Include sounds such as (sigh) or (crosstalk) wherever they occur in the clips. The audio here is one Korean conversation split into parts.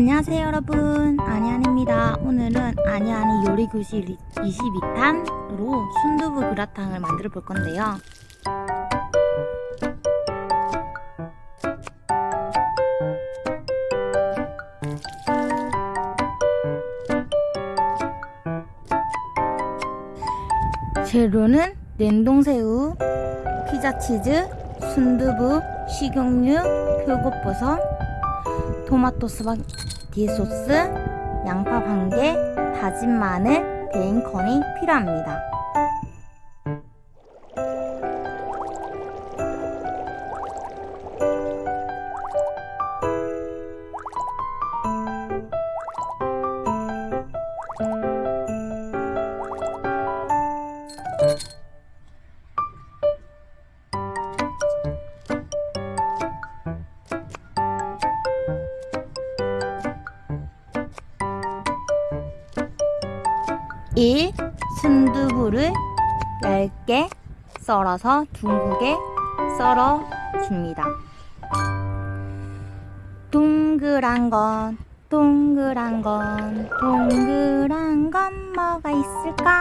안녕하세요 여러분. 아니안입니다. 오늘은 아니아니 요리교실 22탄으로 순두부 그라탕을 만들어 볼 건데요. 재료는 냉동새우, 피자치즈, 순두부, 식용유, 표고버섯, 토마토 스파게티 소스, 양파 반 개, 다진 마늘, 베이컨이 필요합니다. 순두부를 얇게 썰어서 둥글게 썰어 줍니다. 동그란 건 동그란 건 동그란 건 뭐가 있을까?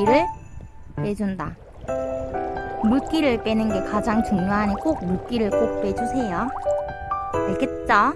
물기를 빼준다. 물기를 빼는 게 가장 중요하니 꼭 물기를 꼭 빼주세요. 알겠죠?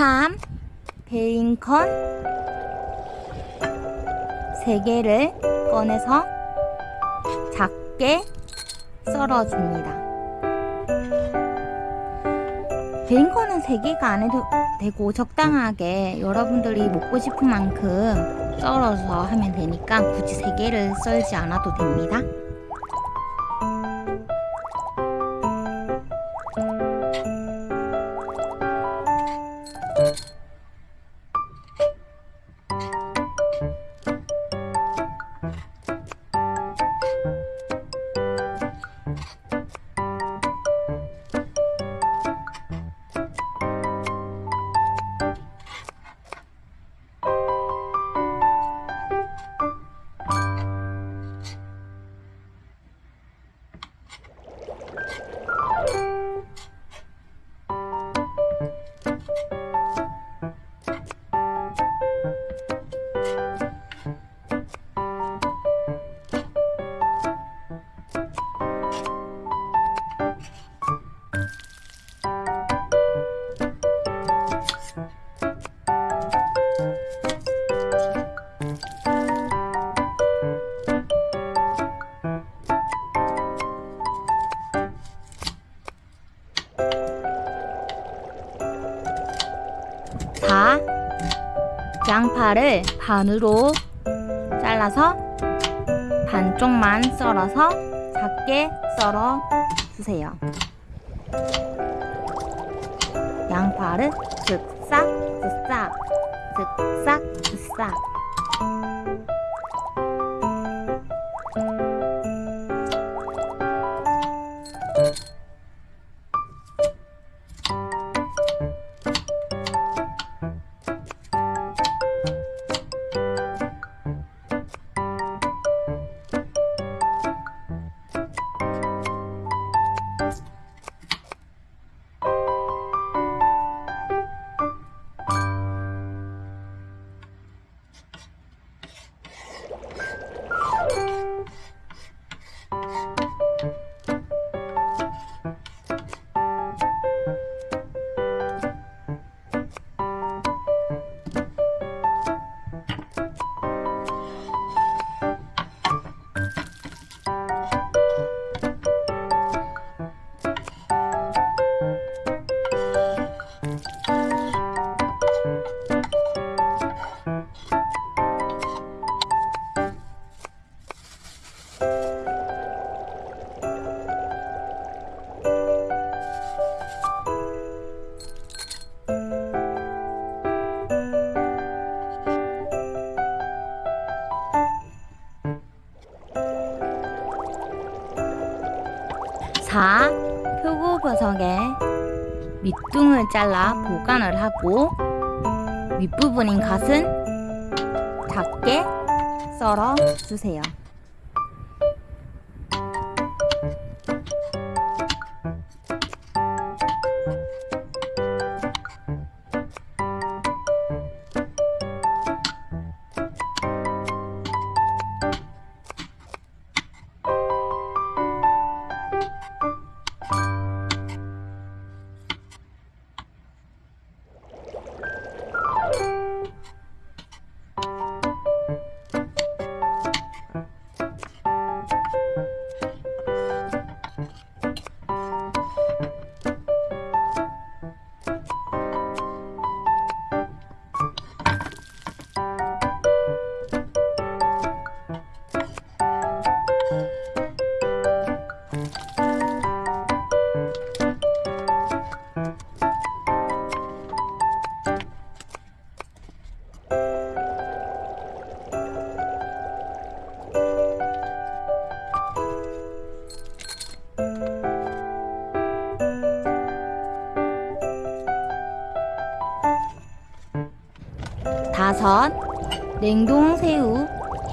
삼 베이컨 3개를 꺼내서 작게 썰어줍니다. 베이컨은 3개가 안 해도 되고 적당하게 여러분들이 먹고 싶은 만큼 썰어서 하면 되니까 굳이 3개를 썰지 않아도 됩니다. 양파를 반으로 잘라서 반쪽만 썰어서 작게 썰어 주세요. 양파를 쓱싹 쓱싹 쓱싹 쓱싹 밑둥을 잘라 보관을 하고 윗부분인 갓은 작게 썰어 주세요.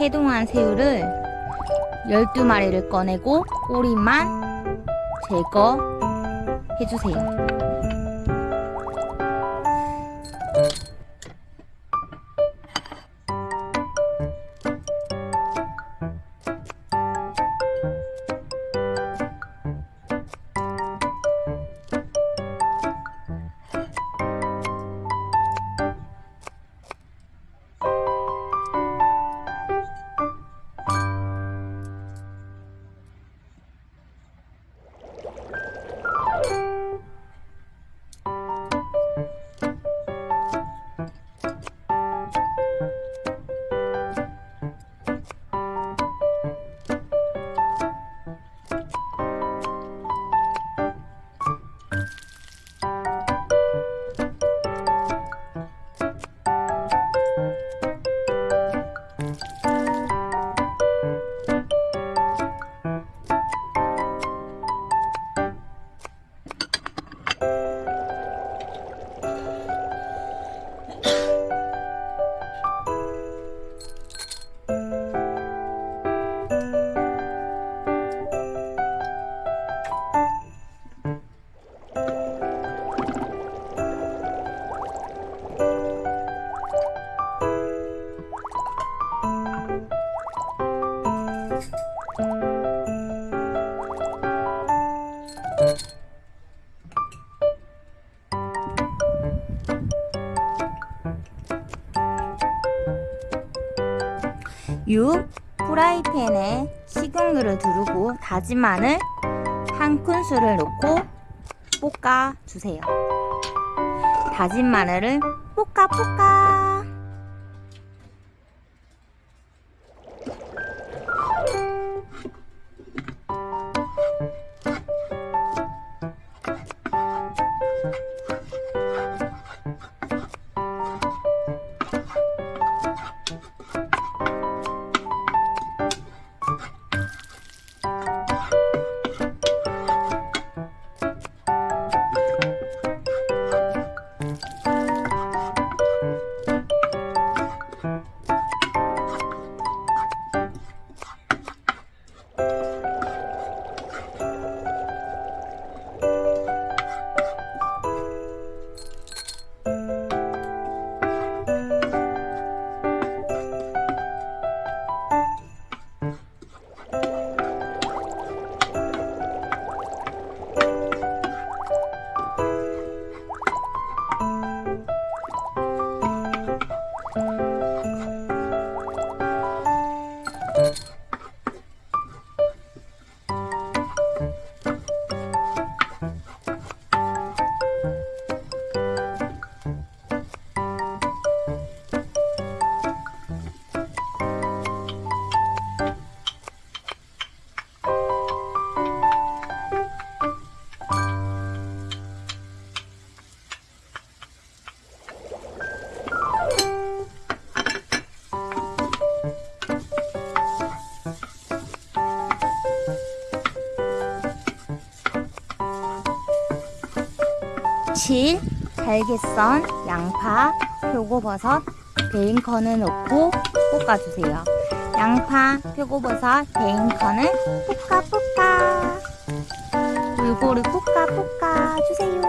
해동한 새우를 12마리를 꺼내고 꼬리만 제거해주세요. 육 프라이팬에 식용유를 두르고 다진 마늘 한 큰술을 넣고 볶아 주세요. 다진 마늘을 볶아 볶아 7. 잘게 썬 양파, 표고버섯, 베이컨을 넣고 볶아주세요. 양파, 표고버섯, 베이컨을 볶아 볶아 골고루 볶아 볶아 주세요.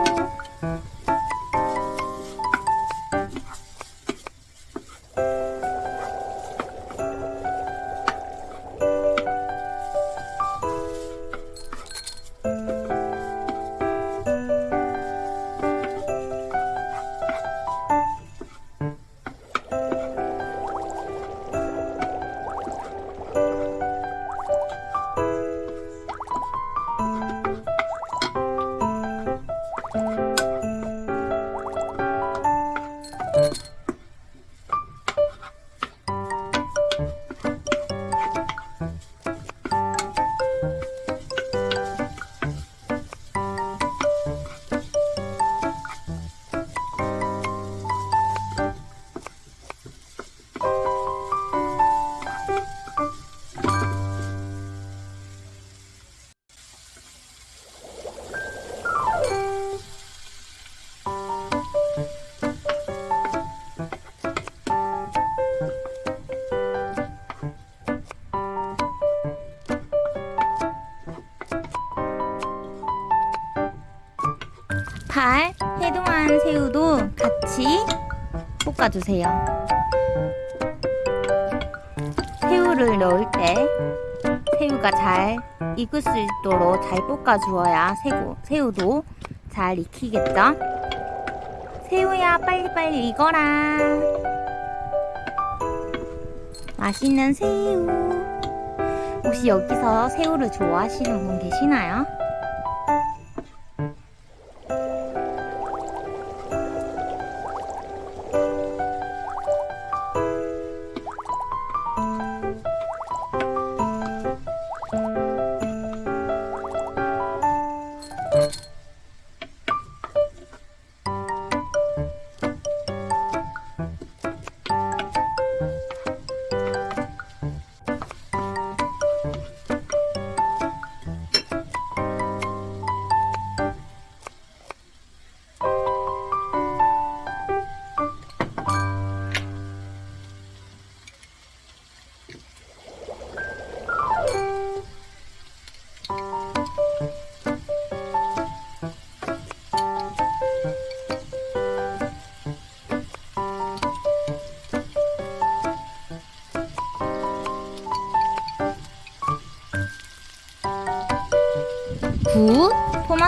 발, 해동한 새우도 같이 볶아주세요. 새우를 넣을 때 새우가 잘 익을 수 있도록 잘 볶아주어야 새우, 새우도 잘 익히겠죠? 새우야 빨리빨리 익어라. 맛있는 새우. 혹시 여기서 새우를 좋아하시는 분 계시나요? 구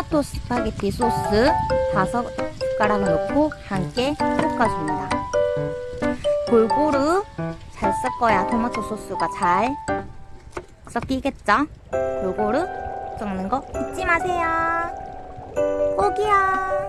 토마토 스파게티 소스 다섯 숟가락을 넣고 함께 볶아줍니다. 골고루 잘 섞어야 토마토 소스가 잘 섞이겠죠? 골고루 섞는 거 잊지 마세요. 꼭이요.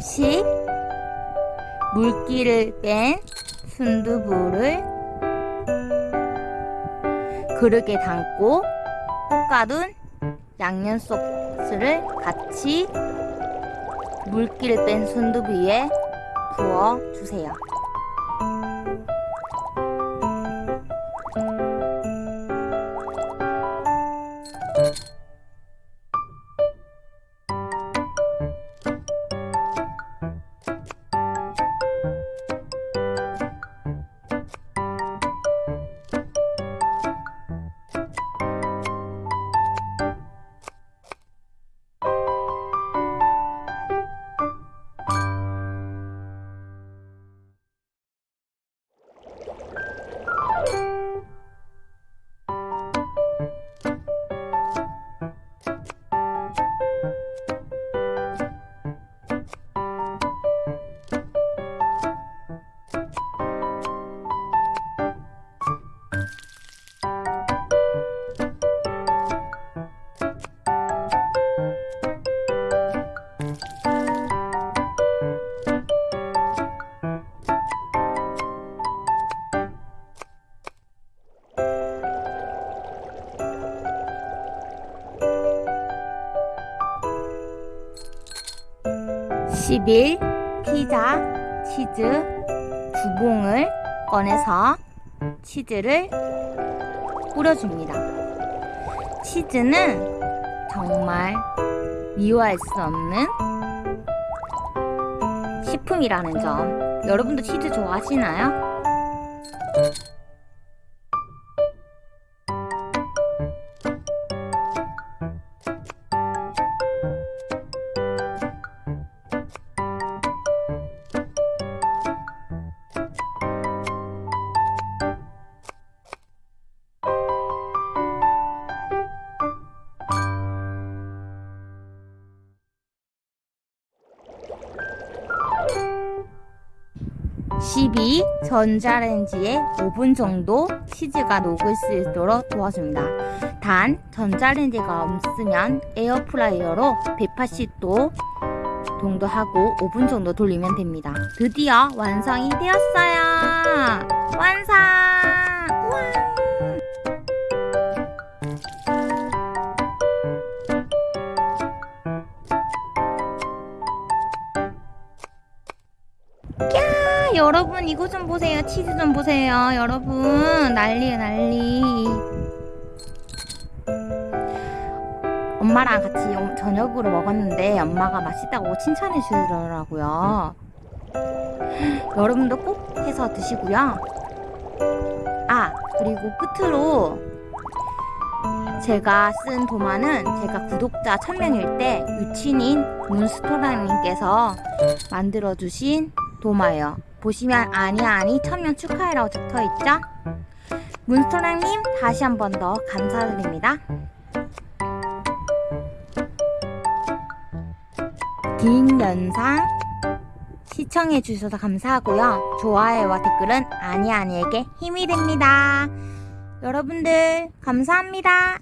십 물기를 뺀 순두부를 그릇에 담고 볶아둔 양념 소스를 같이 물기를 뺀 순두부 위에 부어 주세요. 11 피자 치즈 두 봉을 꺼내서 치즈를 뿌려줍니다. 치즈는 정말 미워할 수 없는 식품이라는 점. 여러분도 치즈 좋아하시나요? 전자레인지에 (5분) 정도 치즈가 녹을 수 있도록 도와줍니다. 단 전자레인지가 없으면 에어프라이어로 (180도) 정도 하고 (5분) 정도 돌리면 됩니다. 드디어 완성이 되었어요. 완성! 우와. 여러분 이거 좀 보세요. 치즈 좀 보세요. 여러분 난리야 난리. 엄마랑 같이 어- 저녁으로 먹었는데 엄마가 맛있다고 칭찬해 주더라고요. (gasps) 여러분도 꼭 해서 드시고요. 아 그리고 끝으로 제가 쓴 도마는 제가 구독자 1000명일 때 유친인 문스토랑님께서 만들어주신 도마예요. 보시면 아니야 아니 천명 축하해라고 적혀있죠? 문스토랑님 다시 한 번 더 감사드립니다. 긴 영상 시청해주셔서 감사하고요. 좋아요와 댓글은 아니 아니에게 힘이 됩니다. 여러분들 감사합니다.